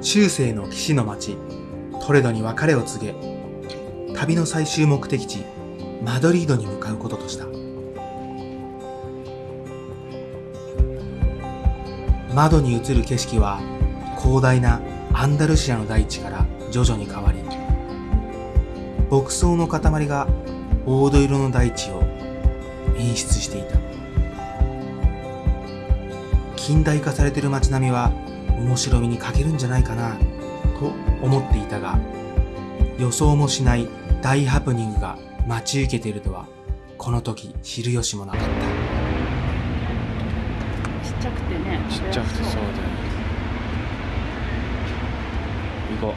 中世の騎士の町トレドに別れを告げ旅の最終目的地マドリードに向かうこととした。窓に映る景色は広大なアンダルシアの大地から徐々に変わり牧草の塊が黄土色の大地を演出していた。近代化されている街並みは面白みに欠けるんじゃないかなと思っていたが予想もしない大ハプニングが待ち受けているとはこの時知る由もなかった。ちっちゃくてねちっちゃくてそうだよ。行こ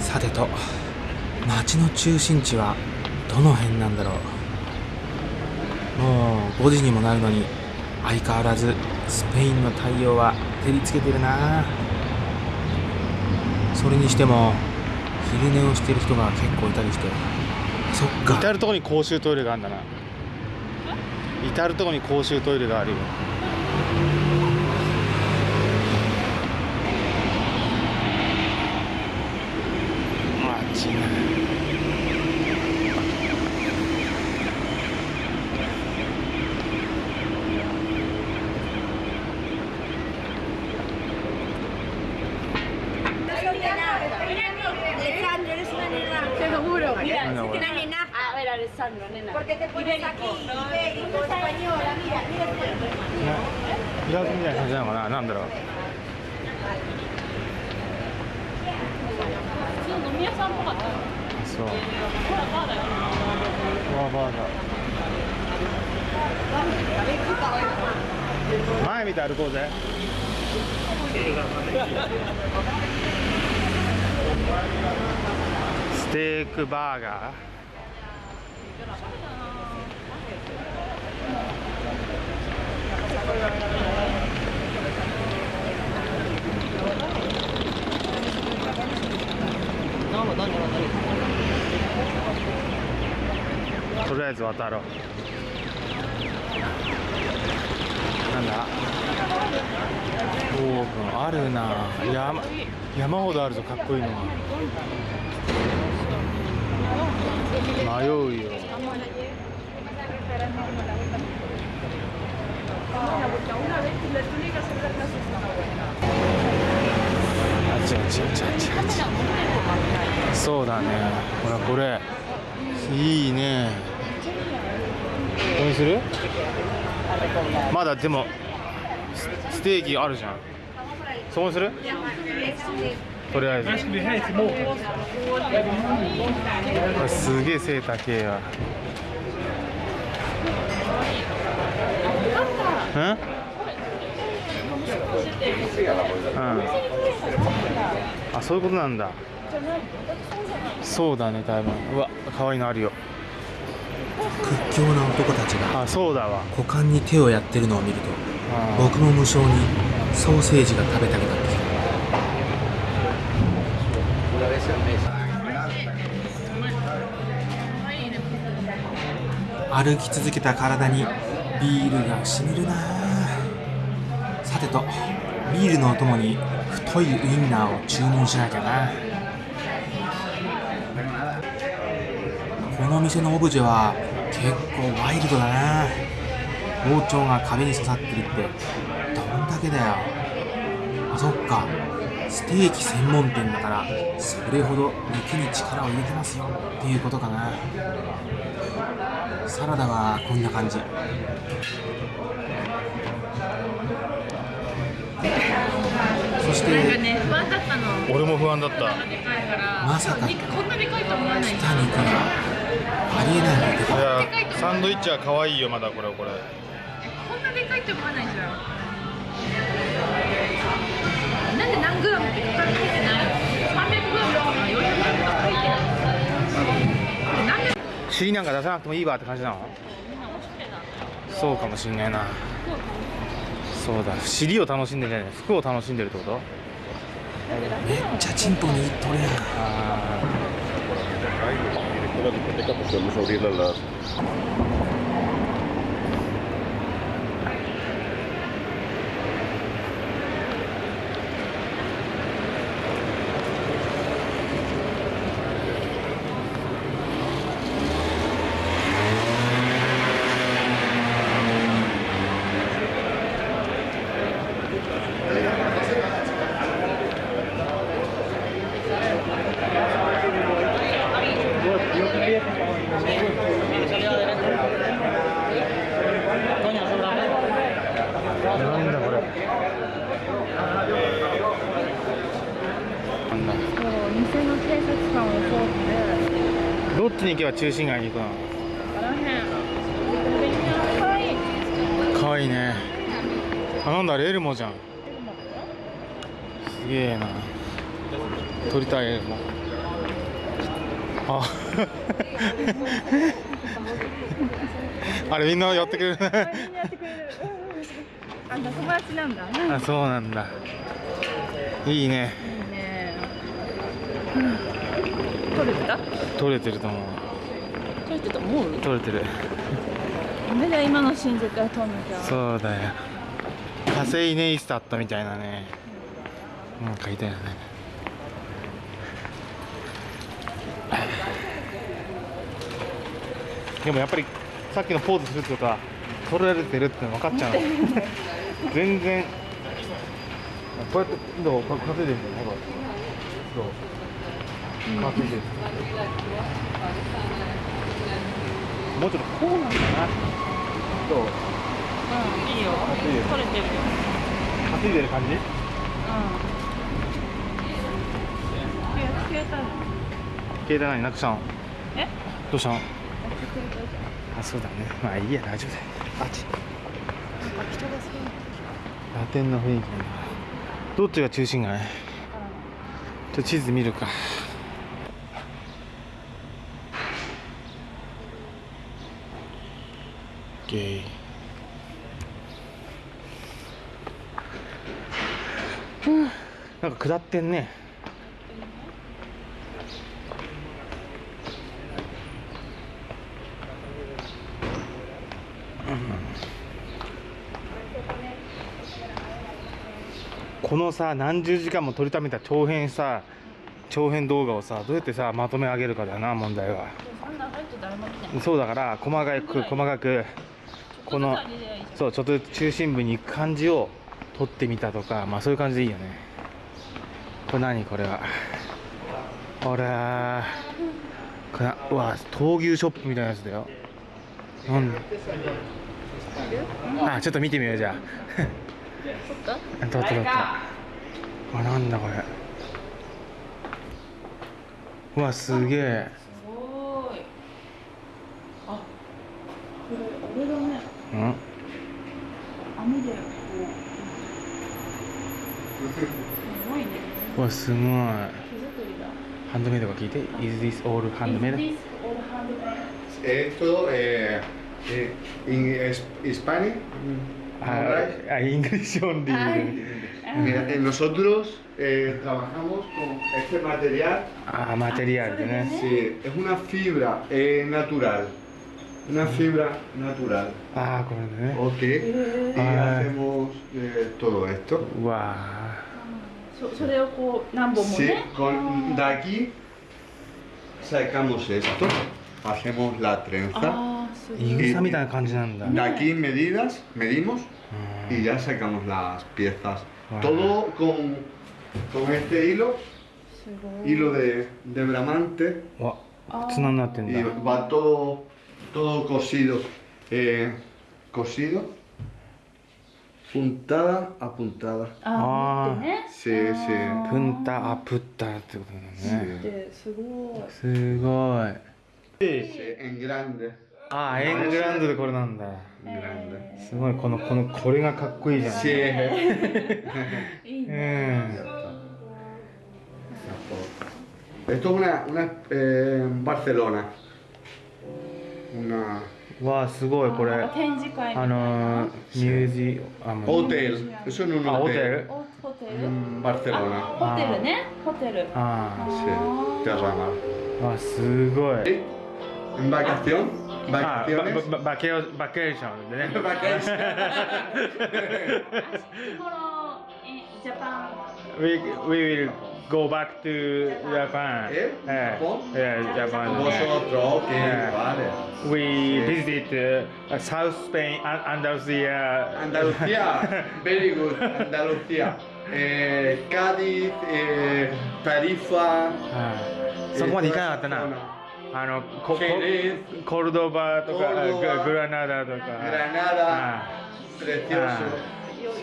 さてと街の中心地はどの辺なんだろう。もう5時にもなるのに相変わらずスペインの太陽は照りつけてるな。それにしても昼寝をしてる人が結構いたりして。そっか。至る所に公衆トイレがあるんだな。至る所に公衆トイレがあるよあっちなんだこれ A ver, Alessandro, nena. Porque te pones aquí, ibérico, española, mira, mira. ピラフみたいな感じなのかなな前見て歩こうぜステークバーガー？とりあえず渡ろう。なんだ？オーブン。あるな。山。山ほどあるぞかっこいいのが迷うよ。あちあちあちあちあちそうだね。ほらこれ。いいね。これにする？まだでもステーキあるじゃん。そこにする？とりあえず。すげえ背高えやうんうん。あそういうことなんだ。そうだね多分。うわ可愛いのあるよ。屈強な男たちがあそうだわ。股間に手をやってるのを見るとあ。僕も無性にソーセージが食べたくなってきた。歩き続けた体にビールがしみるな。さてとビールのお供に太いウインナーを注文しなきゃな。この店のオブジェは結構ワイルドだな。包丁が壁に刺さってるってどんだけだよ。あそっか。ステーキ専門店だからそれほど肉に力を入れてますよ。っていうことかな。サラダはこんな感じ。そしてね、不安だったの。俺も不安だった。まさか肉こんなでかいと思わない。来た肉がありえないのでいやサンドイッチは可愛いよまだこれこれ。こんなでかいと思わないじゃん。なんで何グラムって書かれてない。300グラムとか400グラムとか書いてない。なんで尻なんか出さなくてもいいわって感じなの？そうかもしんないな。そうだ。尻を楽しんでんじゃない。服を楽しんでるってこと？めっちゃチンポにいっとるやん。あ discoteca, pues podemos abrirla a las なんだこれなんだそう店の警察官を通ってどっちに行けば中心街に行くの？かわいいね。あなんだあれエルモじゃん。すげえな。撮りたいエルモ。あ。あれみんなやってくれる？あ友達なんだ。いあそうなんだ。いいね。いね撮れてた？撮れてると思う。撮れてた思う？撮れてる。ダメだ今のシーン絶対撮んなきゃそうだよ。火星ネイスタットみたいなね。なんかいたよね。でもやっぱりさっきのポーズするとか撮られてるっての分かっちゃうの。全然。こうやってどう？か稼いでるんだよほら。どう？稼いでるもうちょっとこうなん。だなどううん。いいよいいよ撮れてるよ稼いでる感じうん。携帯何なくしたのえどうしたの消えたじゃん。あそうだねまあいいや大丈夫だよあっち人がすごいラテンの雰囲気なん。だどっちが中心街ちょっと地図見るかオッケーふうなんか下ってんね。このさ何十時間も撮りためた長編さ長編動画をさどうやってさまとめ上げるかだよな問題は。そうだから細かく細かくこのそうちょっと中心部に行く感じを撮ってみたとかまあそういう感じでいいよね。これ何これは。ほらこれうわ闘牛ショップみたいなやつだよ。なんあちょっと見てみようじゃ撮ったあ撮った撮った。あなんだこれ。うわすげえ。すごい。あこれあれだねうん網でこうすごいねうわすごい手作りだハンドメイドが聞いて Is this all handmade? Is this all handmade? Esto eh, eh, en es- Spanish. ああ、イングリッシュオンリー。Mira, eh, nosotros eh, trabajamos con este material. ああ、マテリアルでね。Sí, es una fibra eh, natural. Una fibra natural. ああ、これね。Ok. Y Ah. hacemos eh, todo esto. うわそそれをこう何本も Sí, ね con, de aquí sacamos esto. Hacemos la trenza. ああすごー、いイグサみたいな感じなんだ。De aquí medidas, medimos うん y ya sacamos las piezas. Wow. Todo con, con este hilo, すごい hilo de, de bramante, うわ、綱になってん y だ。va todo, todo cosido. eh, cosido, puntada a puntada. ああ持ってね Sí, sí. プンタアプッタってことだね。ですごいすごい。Sí, en grande. ああ、エングランドでこれなんだ。En grande. すごい、この、この、これがかっこいいじゃん。Sí. いいねうん。Esto es una, una eh, en una Wow, これ。展示会あのミュージアムホテル。ホテル？ホテル？ね。ホテル。ああそうテすごい。バケーションバケバケバケーションババケーション we, we will go back to Japan ¿Eh? Eh, ¿Japón? yeah, Japan Vosotros, ok, Yeah. vale. we Sí. visited uh, South Spain An- Andalusia Andalucía, very good, Andalucía. Eh, Cádiz, eh, Tarifa. はいそこまで行かなかったな eh, あのここ Jerez, コルドバとかコルドバググラナダと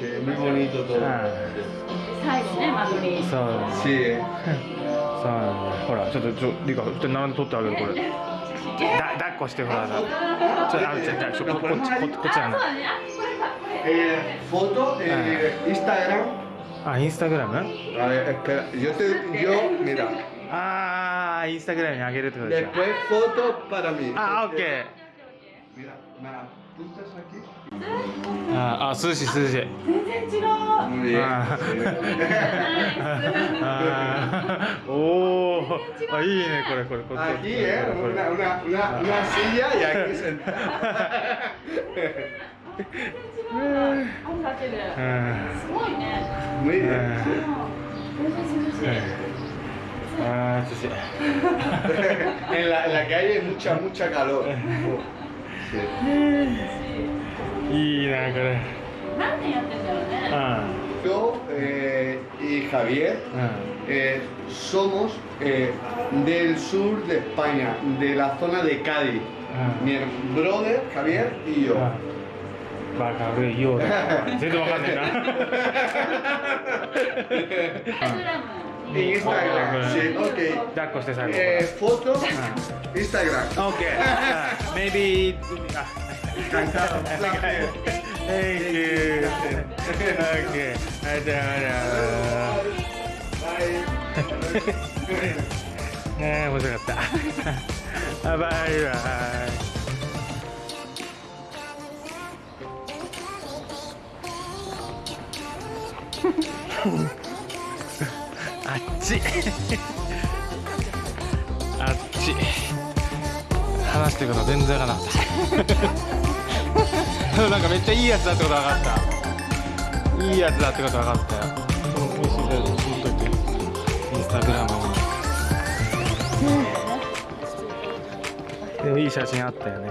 か Granada, precioso. Sí, muy bonito todo. あ最後ねマドリーそう.そうなんだほらちょっとちょリカちょっと並んで撮ってあげるこれだ抱っこしてほらさちょっとあちょちょちょここっちこ こっちやなそうだねあこれかこれ Eh, foto, eh, Instagram. あインスタグラム？yo te, yo, mira. ああインスタグラムにあげるってことでしょ Después foto para mí. あオッケー Mira, me apuntas aquí. ああ涼しい涼しい Muy bien. あ sí. あーおおあいいねこれこれこれ Aquí, ¿eh? Una, una, una, una silla y aquí sentada. あんだけでうんすごいね Muy bien. 全然涼しいああ涼しい En la, en la calle hay mucha, mucha calor. Sí. いいなこれ何年やってんだろうねあ Yo eh, y Javier あ eh, somos eh, del sur de España, de la zona de Cádiz. Ah. Mi brother, Javier y yo. あバカるいようだ 全然わかんないなインスタグラム En Instagram, sí, ok. 抱っこして最後 Eh, foto, Instagram. OK maybe あ Encantado. un placer. Thank you OK あじゃあじゃあ Bye. ねえ面白かったあバイバイあっち。あっち。話してること全然わからなかった。なんかめっちゃいいやつだってこと分かった。いいやつだってこと分かったよ。美味しいだよほっといてインスタグラムにでもいい写真あったよね